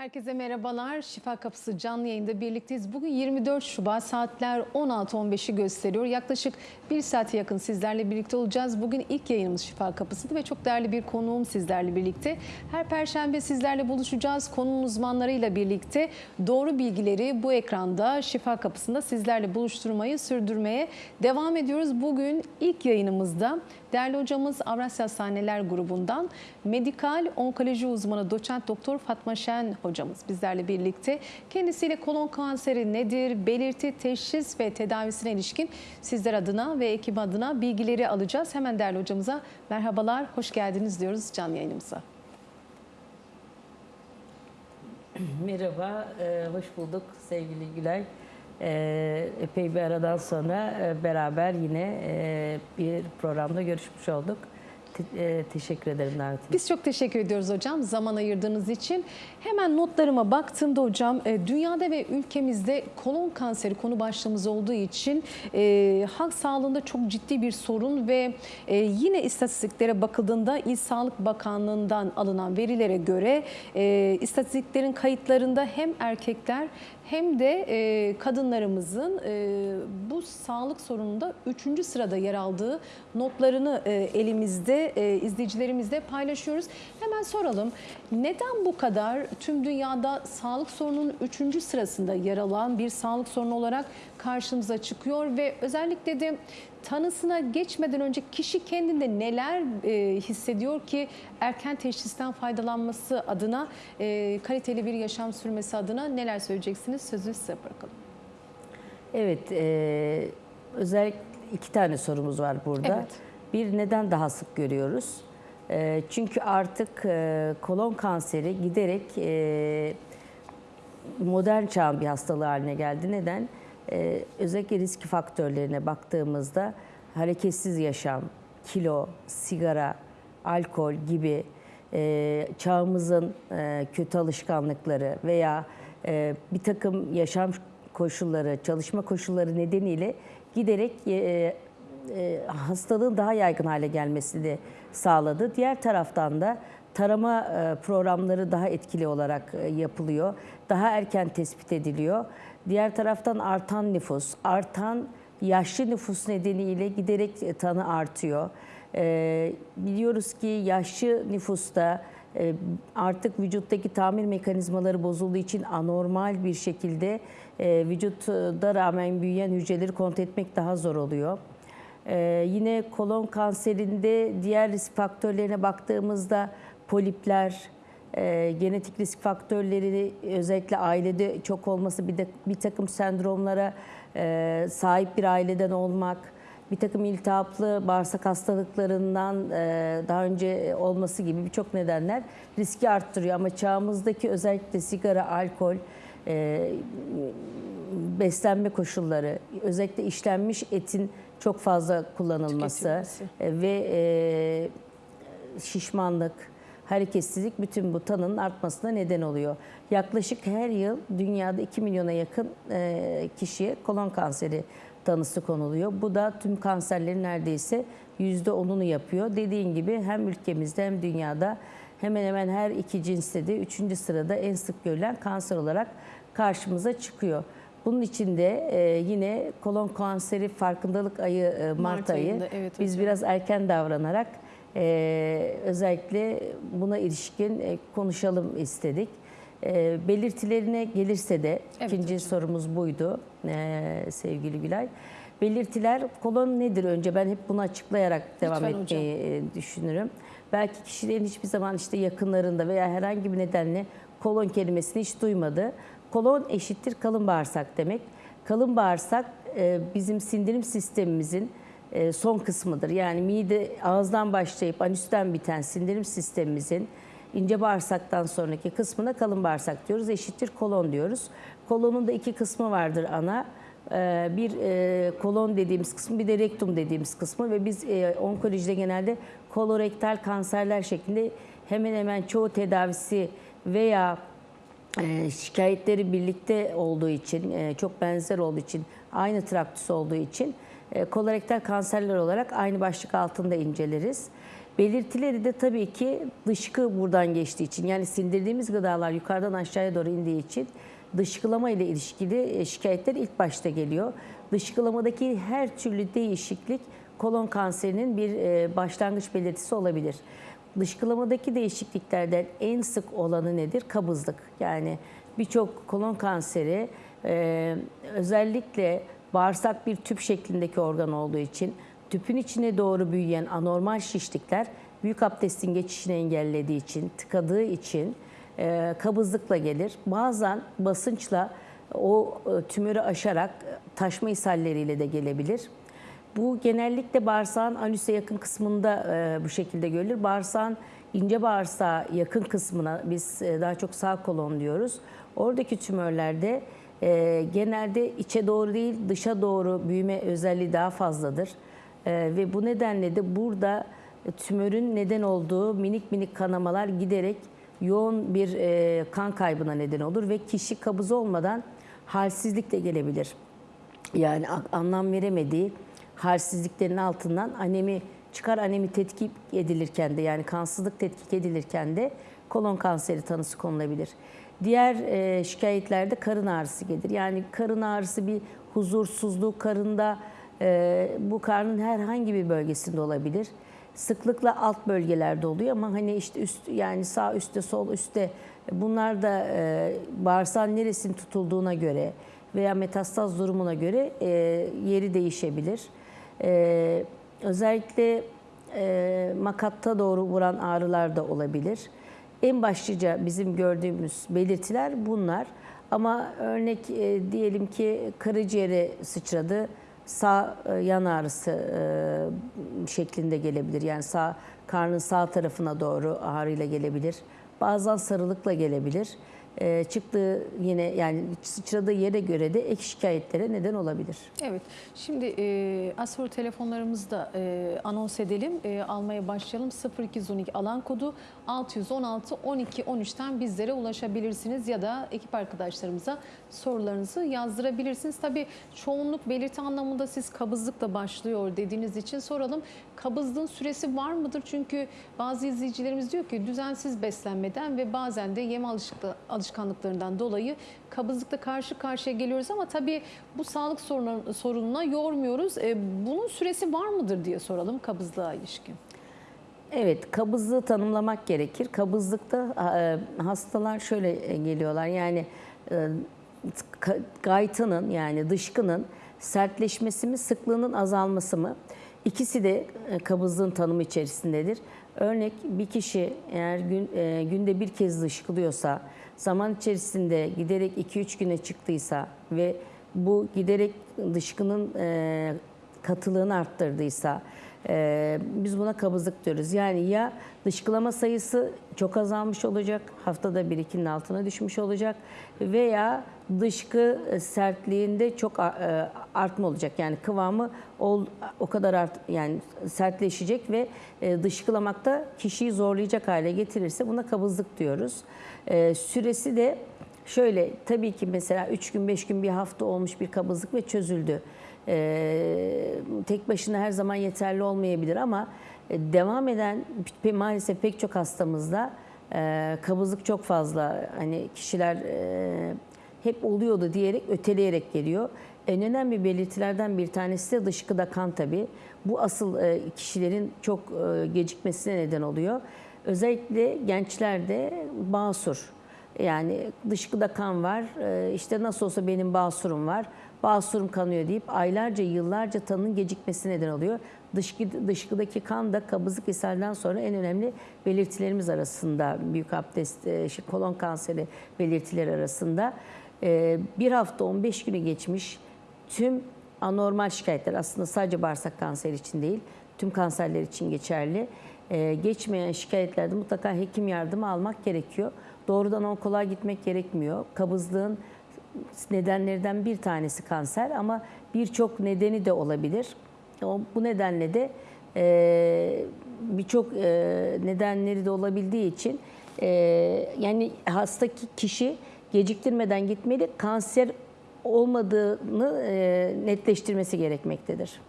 Herkese merhabalar. Şifa Kapısı canlı yayında birlikteyiz. Bugün 24 Şubat saatler 16.15'i gösteriyor. Yaklaşık bir saate yakın sizlerle birlikte olacağız. Bugün ilk yayınımız Şifa Kapısı'nda ve çok değerli bir konuğum sizlerle birlikte. Her perşembe sizlerle buluşacağız. Konunun uzmanlarıyla birlikte doğru bilgileri bu ekranda Şifa Kapısı'nda sizlerle buluşturmayı sürdürmeye devam ediyoruz. Bugün ilk yayınımızda değerli hocamız Avrasya Hastaneler grubundan medikal onkoloji uzmanı doçent doktor Fatma Şen hocamız bizlerle birlikte. Kendisiyle kolon kanseri nedir, belirti, teşhis ve tedavisine ilişkin sizler adına ve ekip adına bilgileri alacağız. Hemen değerli hocamıza merhabalar, hoş geldiniz diyoruz canlı yayınımıza. Merhaba, e, hoş bulduk sevgili Gülay. E, epey bir aradan sonra e, beraber yine bir programda görüşmüş olduk. Te- e, teşekkür ederim davetiniz. Biz çok teşekkür ediyoruz hocam zaman ayırdığınız için. Hemen notlarıma baktığımda hocam e, dünyada ve ülkemizde kolon kanseri konu başlığımız olduğu için e, halk sağlığında çok ciddi bir sorun ve e, yine istatistiklere bakıldığında İl Sağlık Bakanlığı'ndan alınan verilere göre e, istatistiklerin kayıtlarında hem erkekler hem de e, kadınlarımızın e, bu sağlık sorununda 3. sırada yer aldığı notlarını e, elimizde e, izleyicilerimizle paylaşıyoruz. Hemen soralım neden bu kadar tüm dünyada sağlık sorununun 3. sırasında yer alan bir sağlık sorunu olarak karşımıza çıkıyor ve özellikle de tanısına geçmeden önce kişi kendinde neler e, hissediyor ki erken teşhisten faydalanması adına e, kaliteli bir yaşam sürmesi adına neler söyleyeceksiniz? Sözü size bırakalım. Evet, e, özellikle iki tane sorumuz var burada. Evet. Bir, neden daha sık görüyoruz? E, çünkü artık e, kolon kanseri giderek e, modern çağın bir hastalığı haline geldi. Neden? Ee, özellikle risk faktörlerine baktığımızda hareketsiz yaşam, kilo, sigara, alkol gibi e, çağımızın kötü alışkanlıkları veya bir takım yaşam koşulları, çalışma koşulları nedeniyle giderek e, hastalığın daha yaygın hale gelmesini sağladı. Diğer taraftan da tarama e, programları daha etkili olarak e, yapılıyor. Daha erken tespit ediliyor. Diğer taraftan artan nüfus, artan yaşlı nüfus nedeniyle giderek tanı artıyor. Biliyoruz ki yaşlı nüfusta artık vücuttaki tamir mekanizmaları bozulduğu için anormal bir şekilde e, vücutta rağmen büyüyen hücreleri kontrol etmek daha zor oluyor. Ee, yine kolon kanserinde diğer risk faktörlerine baktığımızda polipler, e, genetik risk faktörleri özellikle ailede çok olması bir de bir takım sendromlara e, sahip bir aileden olmak, bir takım iltihaplı bağırsak hastalıklarından e, daha önce olması gibi birçok nedenler riski arttırıyor. Ama çağımızdaki özellikle sigara, alkol, e, beslenme koşulları, özellikle işlenmiş etin çok fazla kullanılması e, ve e, şişmanlık, hareketsizlik bütün bu tanının artmasına neden oluyor. Yaklaşık her yıl dünyada 2 milyona yakın e, kişiye kolon kanseri tanısı konuluyor. Bu da tüm kanserlerin neredeyse %10'unu yapıyor. Dediğin gibi hem ülkemizde hem dünyada hemen hemen her iki cinste de 3. sırada en sık görülen kanser olarak karşımıza çıkıyor. Bunun için de e, yine kolon kanseri farkındalık ayı e, Mart, Mart ayı ayında, evet biz hocam. biraz erken davranarak e, özellikle buna ilişkin e, konuşalım istedik. E, belirtilerine gelirse de Evet ikinci hocam. sorumuz buydu e, sevgili Gülay. Belirtiler kolon nedir önce ben hep bunu açıklayarak devam Lütfen etmeyi e, düşünürüm. Belki kişilerin hiçbir zaman işte yakınlarında veya herhangi bir nedenle kolon kelimesini hiç duymadı. Kolon eşittir kalın bağırsak demek. Kalın bağırsak e, bizim sindirim sistemimizin e, son kısmıdır. Yani mide ağızdan başlayıp anüsten biten sindirim sistemimizin ince bağırsaktan sonraki kısmına kalın bağırsak diyoruz. Eşittir kolon diyoruz. Kolonun da iki kısmı vardır ana. Ee, Bir e, kolon dediğimiz kısmı bir de rektum dediğimiz kısmı ve biz e, onkolojide genelde kolorektal kanserler şeklinde hemen hemen çoğu tedavisi veya e, şikayetleri birlikte olduğu için, e, çok benzer olduğu için, aynı traktüs olduğu için e, kolorektal kanserler olarak aynı başlık altında inceleriz. Belirtileri de tabii ki dışkı buradan geçtiği için yani sindirdiğimiz gıdalar yukarıdan aşağıya doğru indiği için dışkılama ile ilişkili e, şikayetler ilk başta geliyor. Dışkılamadaki her türlü değişiklik kolon kanserinin bir başlangıç belirtisi olabilir. Dışkılamadaki değişikliklerden en sık olanı nedir? Kabızlık. Yani birçok kolon kanseri e, özellikle bağırsak bir tüp şeklindeki organ olduğu için tüpün içine doğru büyüyen anormal şişlikler büyük abdestin geçişini engellediği için, tıkadığı için e, kabızlıkla gelir. Bazen basınçla o e, tümörü aşarak taşma ishalleriyle de gelebilir. Bu genellikle bağırsağın anüse yakın kısmında e, bu şekilde görülür. Bağırsağın ince bağırsağa yakın kısmına biz e, daha çok sağ kolon diyoruz. Oradaki tümörlerde e, genelde içe doğru değil dışa doğru büyüme özelliği daha fazladır. E, ve bu nedenle de burada tümörün neden olduğu minik minik kanamalar giderek yoğun bir e, kan kaybına neden olur ve kişi kabız olmadan halsizlik de gelebilir yani anlam veremediği halsizliklerin altından anemi çıkar anemi tetkik edilirken de yani kansızlık tetkik edilirken de kolon kanseri tanısı konulabilir. Diğer e, şikayetlerde karın ağrısı gelir. Yani karın ağrısı bir huzursuzluk karında e, bu karnın herhangi bir bölgesinde olabilir. Sıklıkla alt bölgelerde oluyor ama hani işte üst yani sağ üstte sol üstte bunlar da e, bağırsağın neresinin tutulduğuna göre veya metastaz durumuna göre e, yeri değişebilir. E, özellikle e, makatta doğru vuran ağrılar da olabilir. En başlıca bizim gördüğümüz belirtiler bunlar. Ama örnek e, diyelim ki karaciğere sıçradı, sağ e, yan ağrısı e, şeklinde gelebilir. Yani sağ karnın sağ tarafına doğru ağrıyla gelebilir. Bazen sarılıkla gelebilir. E, çıktığı yine yani sıçradığı yere göre de ek şikayetlere neden olabilir. Evet. Şimdi e, az sonra telefonlarımızı da e, anons edelim. E, almaya başlayalım. 0212 alan kodu 616 12 13'ten bizlere ulaşabilirsiniz ya da ekip arkadaşlarımıza sorularınızı yazdırabilirsiniz. Tabii çoğunluk belirti anlamında siz kabızlıkla başlıyor dediğiniz için soralım. Kabızlığın süresi var mıdır? Çünkü bazı izleyicilerimiz diyor ki düzensiz beslenmeden ve bazen de yeme alışıklı- alışkanlıklarından dolayı kabızlıkla karşı karşıya geliyoruz ama tabii bu sağlık sorununa, yormuyoruz. E, bunun süresi var mıdır diye soralım kabızlığa ilişkin. Evet, kabızlığı tanımlamak gerekir. Kabızlıkta e, hastalar şöyle geliyorlar. Yani e, yani dışkının sertleşmesi mi, sıklığının azalması mı? İkisi de e, kabızlığın tanımı içerisindedir. Örnek bir kişi eğer gün, e, günde bir kez dışkılıyorsa, zaman içerisinde giderek 2-3 güne çıktıysa ve bu giderek dışkının e, katılığını arttırdıysa, ee, biz buna kabızlık diyoruz. Yani ya dışkılama sayısı çok azalmış olacak, haftada bir ikinin altına düşmüş olacak veya dışkı sertliğinde çok e, artma olacak. Yani kıvamı ol- o kadar art yani sertleşecek ve e, dışkılamakta kişiyi zorlayacak hale getirirse buna kabızlık diyoruz. Ee, Süresi de şöyle tabii ki mesela 3 gün 5 gün bir hafta olmuş bir kabızlık ve çözüldü. Ee, tek başına her zaman yeterli olmayabilir ama e, devam eden maalesef pek çok hastamızda e, kabızlık çok fazla. Hani kişiler e, hep oluyordu diyerek öteleyerek geliyor. En önemli belirtilerden bir tanesi de dışkıda kan tabii. Bu asıl e, kişilerin çok e, gecikmesine neden oluyor. Özellikle gençlerde basur. Yani dışkıda kan var, e, işte nasıl olsa benim basurum var, basurum kanıyor deyip aylarca, yıllarca tanının gecikmesine neden oluyor. Dışkı, dışkıdaki kan da kabızlık ishalden sonra en önemli belirtilerimiz arasında, büyük abdest, şey, kolon kanseri belirtileri arasında. Bir hafta 15 günü geçmiş tüm anormal şikayetler aslında sadece bağırsak kanseri için değil, tüm kanserler için geçerli. Ee, geçmeyen şikayetlerde mutlaka hekim yardımı almak gerekiyor. Doğrudan onkoloğa gitmek gerekmiyor. Kabızlığın nedenlerinden bir tanesi kanser ama birçok nedeni de olabilir. O, bu nedenle de e, birçok e, nedenleri de olabildiği için e, yani hastaki kişi geciktirmeden gitmeli. Kanser olmadığını netleştirmesi gerekmektedir.